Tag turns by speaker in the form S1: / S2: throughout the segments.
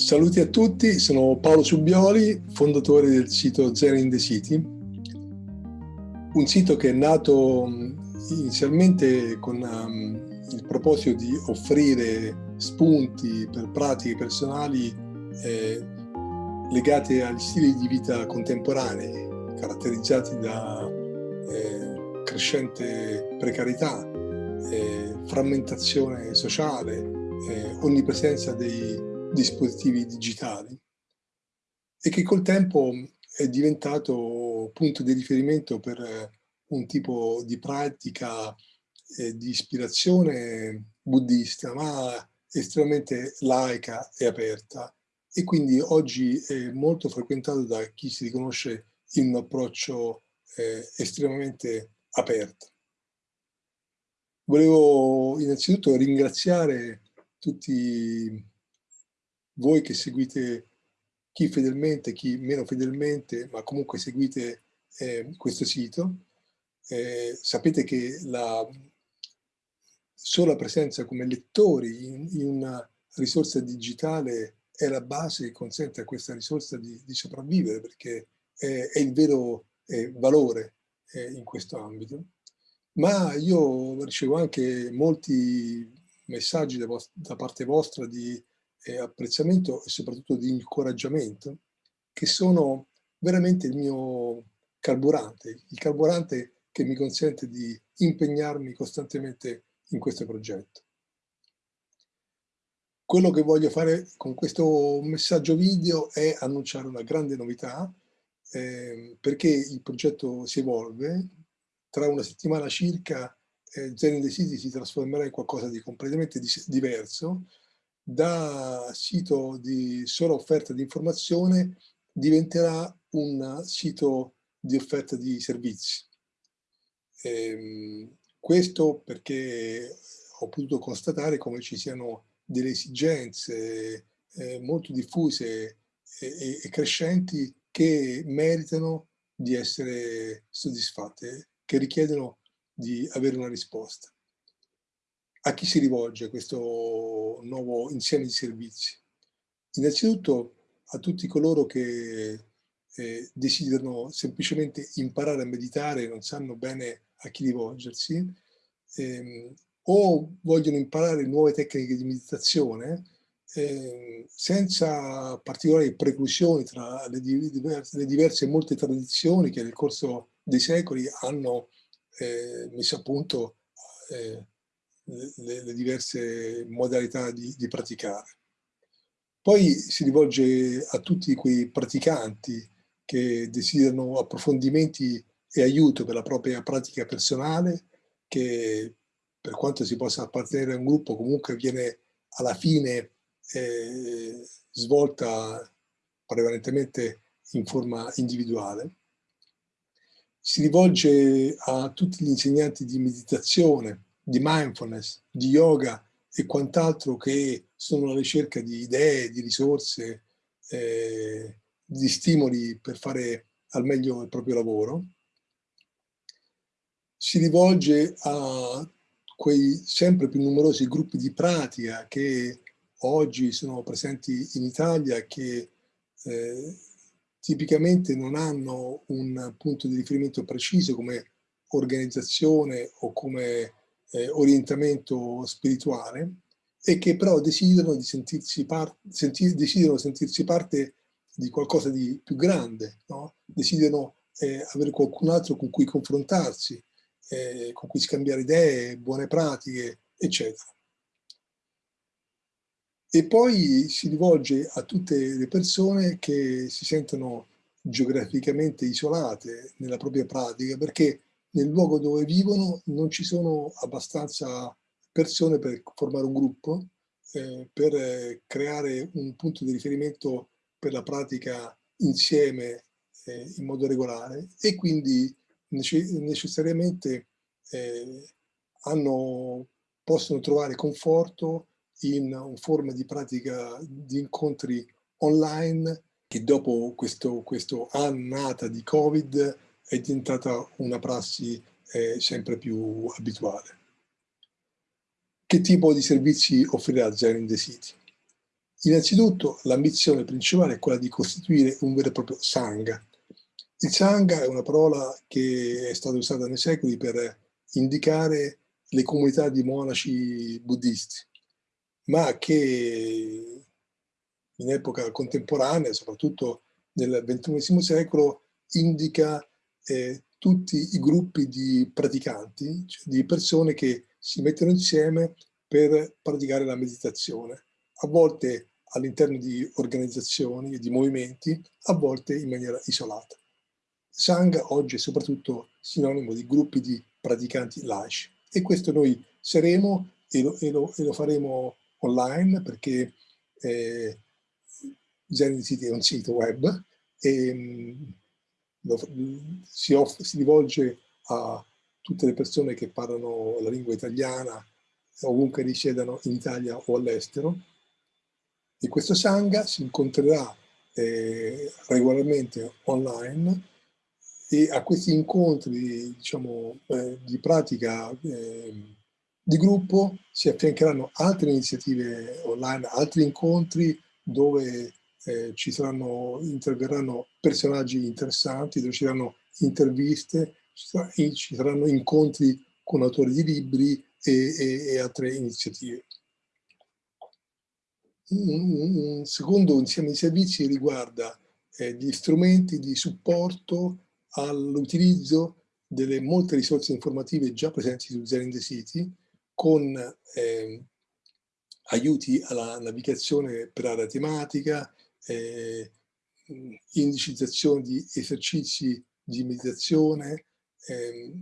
S1: Saluti a tutti, sono Paolo Subioli, fondatore del sito Zen in the City, un sito che è nato inizialmente con um, il proposito di offrire spunti per pratiche personali eh, legate agli stili di vita contemporanei, caratterizzati da eh, crescente precarietà, eh, frammentazione sociale, onnipresenza dei dispositivi digitali e che col tempo è diventato punto di riferimento per un tipo di pratica eh, di ispirazione buddista, ma estremamente laica e aperta e quindi oggi è molto frequentato da chi si riconosce in un approccio eh, estremamente aperto. Volevo innanzitutto ringraziare tutti voi che seguite chi fedelmente, chi meno fedelmente, ma comunque seguite eh, questo sito, eh, sapete che la sola presenza come lettori in, in, una risorsa digitale è la base che consente a questa risorsa di, di sopravvivere, perché è, è il vero eh, valore eh, in questo ambito. Ma io ricevo anche molti messaggi da, da parte vostra di eh, apprezzamento e soprattutto di incoraggiamento, che sono veramente il mio carburante, il carburante che mi consente di impegnarmi costantemente in questo progetto. Quello che voglio fare con questo messaggio video è annunciare una grande novità, eh, perché il progetto si evolve, tra una settimana circa eh, Zen in the City si trasformerà in qualcosa di completamente diverso, da sito di sola offerta di informazione diventerà un sito di offerta di servizi. Ehm, questo perché ho potuto constatare come ci siano delle esigenze eh, molto diffuse e, e, crescenti che meritano di essere soddisfatte, che richiedono di avere una risposta. A chi si rivolge questo nuovo insieme di servizi? Innanzitutto a tutti coloro che eh, desiderano semplicemente imparare a meditare e non sanno bene a chi rivolgersi, ehm, o vogliono imparare nuove tecniche di meditazione eh, senza particolari preclusioni tra le diverse, le diverse, molte tradizioni che nel corso dei secoli hanno eh, messo a punto eh, le, le diverse modalità di, di, praticare. Poi si rivolge a tutti quei praticanti che desiderano approfondimenti e aiuto per la propria pratica personale, che per quanto si possa appartenere a un gruppo comunque viene alla fine eh, svolta prevalentemente in forma individuale. Si rivolge a tutti gli insegnanti di meditazione, di mindfulness, di yoga e quant'altro che sono alla ricerca di idee, di risorse, eh, di stimoli per fare al meglio il proprio lavoro. Si rivolge a quei sempre più numerosi gruppi di pratica che oggi sono presenti in Italia che eh, tipicamente non hanno un punto di riferimento preciso come organizzazione o come eh, orientamento spirituale e che però desiderano, di sentirsi senti desiderano sentirsi parte di qualcosa di più grande, no? desiderano eh, avere qualcun altro con cui confrontarsi, eh, con cui scambiare idee, buone pratiche, eccetera. E poi si rivolge a tutte le persone che si sentono geograficamente isolate nella propria pratica perché nel luogo dove vivono non ci sono abbastanza persone per formare un gruppo, eh, per eh, creare un punto di riferimento per la pratica insieme eh, in modo regolare e quindi necessariamente eh, hanno, possono trovare conforto in forma di pratica di incontri online che dopo questo, questo annata di Covid è diventata una prassi eh, sempre più abituale. Che tipo di servizi offrirà Zen in the City? Innanzitutto l'ambizione principale è quella di costituire un vero e proprio Sangha. Il Sangha è una parola che è stata usata nei secoli per indicare le comunità di monaci buddisti, ma che in epoca contemporanea, soprattutto nel XXI secolo, indica eh, tutti i gruppi di praticanti, cioè di persone che si mettono insieme per praticare la meditazione, a volte all'interno di organizzazioni e di movimenti, a volte in maniera isolata. Sangha oggi è soprattutto sinonimo di gruppi di praticanti laici e questo noi saremo e lo, e lo, e lo faremo online perché eh, Zen City è un sito web e mm, si, off, si rivolge a tutte le persone che parlano la lingua italiana ovunque risiedano in Italia o all'estero. E questo Sangha si incontrerà eh, regolarmente online e a questi incontri diciamo, eh, di pratica eh, di gruppo si affiancheranno altre iniziative online, altri incontri dove eh, ci saranno, interverranno personaggi interessanti, ci saranno interviste, ci, saranno incontri con autori di libri e, e, e altre iniziative. Un, secondo insieme di servizi riguarda eh, gli strumenti di supporto all'utilizzo delle molte risorse informative già presenti su the City con eh, aiuti alla navigazione per area tematica, eh, indicizzazione di esercizi di meditazione eh,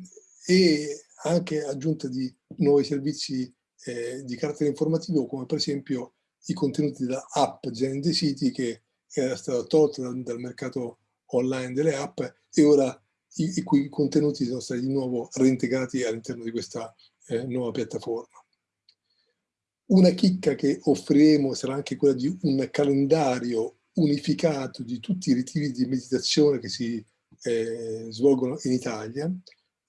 S1: e anche aggiunta di nuovi servizi eh, di carattere informativo come per esempio i contenuti della app Zen the City che era stata tolta dal, dal mercato online delle app e ora i, i cui contenuti sono stati di nuovo reintegrati all'interno di questa eh, nuova piattaforma. Una chicca che offriremo sarà anche quella di un calendario unificato di tutti i ritiri di meditazione che si eh, svolgono in Italia.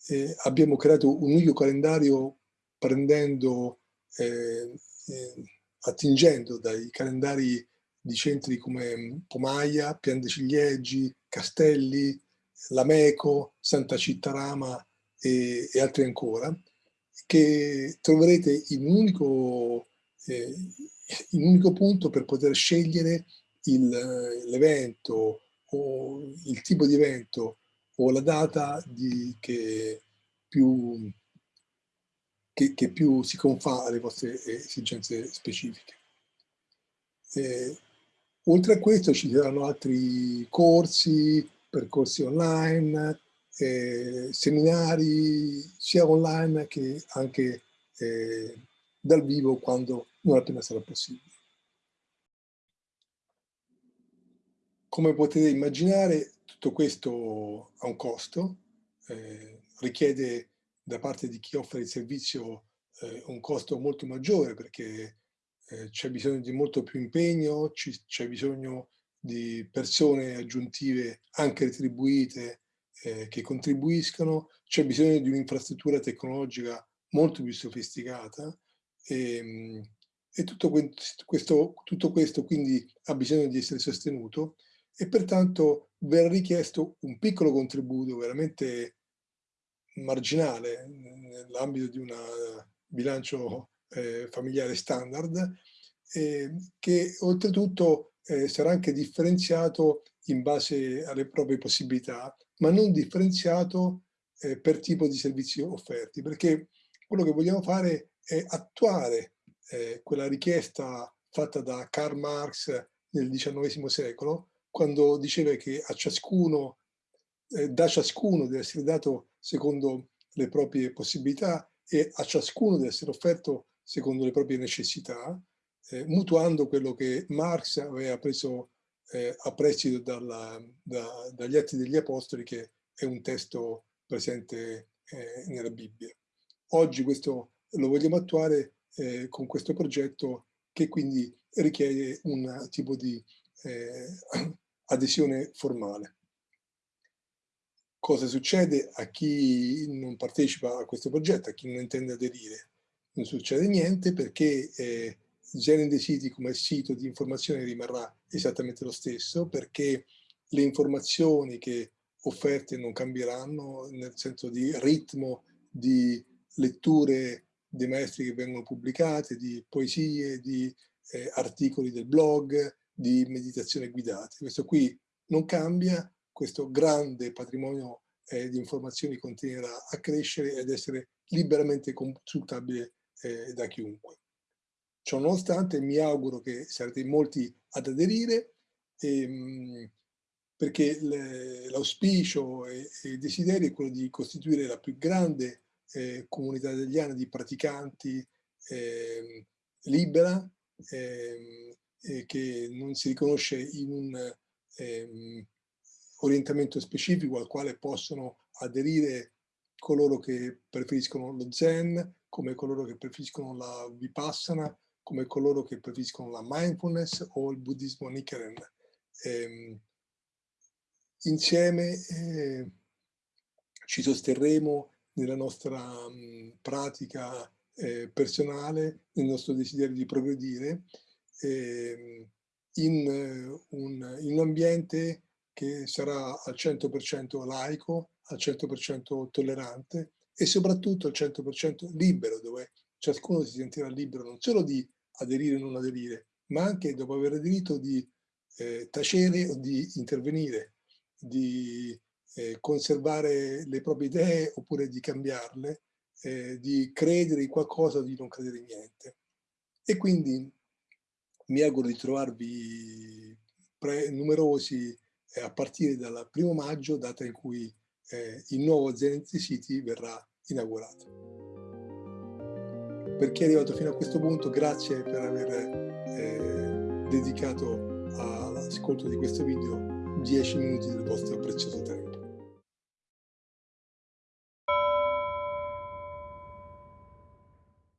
S1: Eh, abbiamo creato un unico calendario prendendo, eh, eh attingendo dai calendari di centri come Pomaia, Pian de Ciliegi, Castelli, Lameco, Santa Cittarama e, e altri ancora, che troverete in un unico, eh, unico punto per poter scegliere l'evento o il tipo di evento o la data di, che, più, che, che, più si confà alle vostre esigenze specifiche. Eh, oltre a questo ci saranno altri corsi, percorsi online, eh, seminari sia online che anche eh, dal vivo quando non appena sarà possibile. Come potete immaginare tutto questo ha un costo, eh, richiede da parte di chi offre il servizio eh, un costo molto maggiore perché eh, c'è bisogno di molto più impegno, c'è bisogno di persone aggiuntive anche retribuite eh, che contribuiscono, c'è bisogno di un'infrastruttura tecnologica molto più sofisticata e, ehm, e tutto, questo, tutto questo quindi ha bisogno di essere sostenuto e pertanto verrà richiesto un piccolo contributo veramente marginale nell'ambito di un bilancio eh, familiare standard eh, che oltretutto eh, sarà anche differenziato in base alle proprie possibilità, ma non differenziato eh, per tipo di servizio offerti, perché quello che vogliamo fare è attuare eh, quella richiesta fatta da Karl Marx nel XIX secolo, quando diceva che a ciascuno, eh, da ciascuno deve essere dato secondo le proprie possibilità e a ciascuno deve essere offerto secondo le proprie necessità, eh, mutuando quello che Marx aveva preso eh, a prestito dalla, da, dagli Atti degli Apostoli, che è un testo presente eh, nella Bibbia. Oggi questo lo vogliamo attuare eh, con questo progetto che quindi richiede un tipo di eh, adesione formale. Cosa succede a chi non partecipa a questo progetto, a chi non intende aderire? Non succede niente perché eh, Zen the City come sito di informazione rimarrà esattamente lo stesso perché le informazioni che offerte non cambieranno nel senso di ritmo, di letture dei maestri che vengono pubblicate, di poesie, di eh, articoli del blog, di meditazione guidate. Questo qui non cambia, questo grande patrimonio eh, di informazioni continuerà a crescere ed essere liberamente consultabile eh, da chiunque. Ciò nonostante mi auguro che sarete molti ad aderire ehm, perché l'auspicio e, e, il desiderio è quello di costituire la più grande eh, comunità italiana di praticanti eh, libera eh, che non si riconosce in un ehm, orientamento specifico al quale possono aderire coloro che preferiscono lo zen, come coloro che preferiscono la vipassana, come coloro che preferiscono la mindfulness o il buddismo Nichiren. Eh, insieme eh, ci sosterremo nella nostra mh, pratica eh, personale, nel nostro desiderio di progredire eh, in, un, in un ambiente che sarà al 100% laico, al 100% tollerante e soprattutto al 100% libero, dove ciascuno si sentirà libero non solo di aderire o non aderire, ma anche dopo aver aderito di eh, tacere o di intervenire, di eh, conservare le proprie idee oppure di cambiarle, eh, di credere in qualcosa o di non credere in niente. E quindi mi auguro di trovarvi numerosi eh, a partire dal primo maggio, data in cui eh, il nuovo Zenith City verrà inaugurato per chi è arrivato fino a questo punto, grazie per aver eh, dedicato all'ascolto di questo video 10 minuti del vostro prezioso tempo.